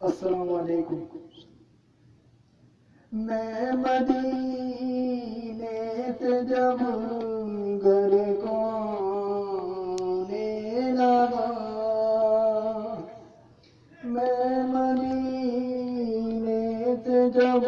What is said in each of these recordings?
अस्सलाम वालेकुम मैं मदीने जब घर को लगा मैं मदीने जब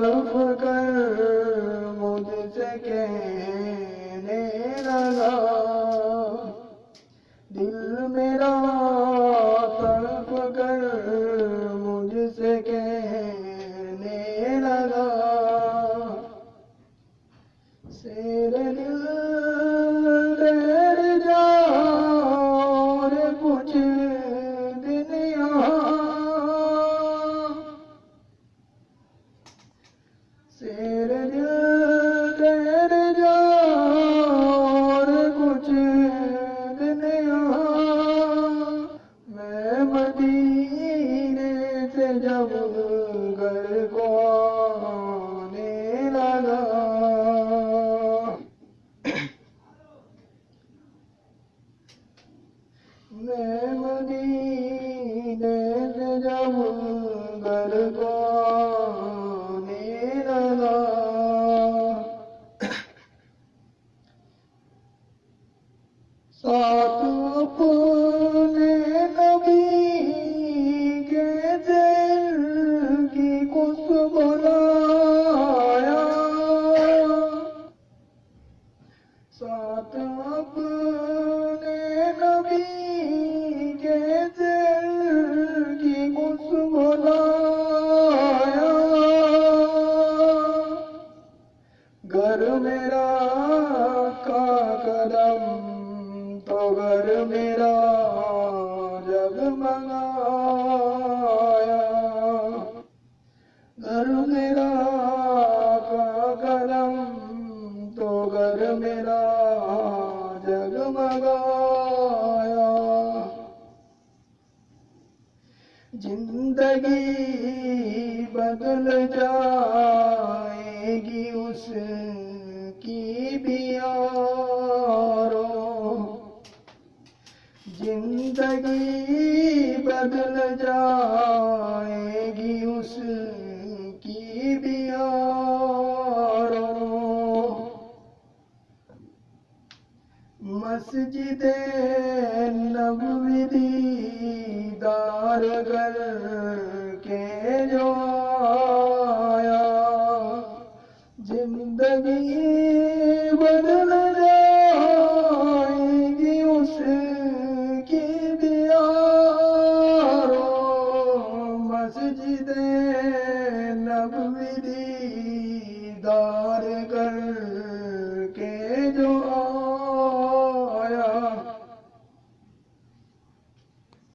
तरफ़ कर मुझसे कहने लगा दिल मेरा शेर ठहर रे कुछ मैं मदीने से जब घर मैं मदीने घर मेरा का कदम तो घर मेरा जग जगमगाया घर मेरा का कदम तो घर मेरा जग जगमगाया ज़िंदगी बदल जाएगी उसकी भी यारो ज़िंदगी बदल जाएगी उसकी भी यारो मस्जिद नबवी दीदार कर जिंदगी बदले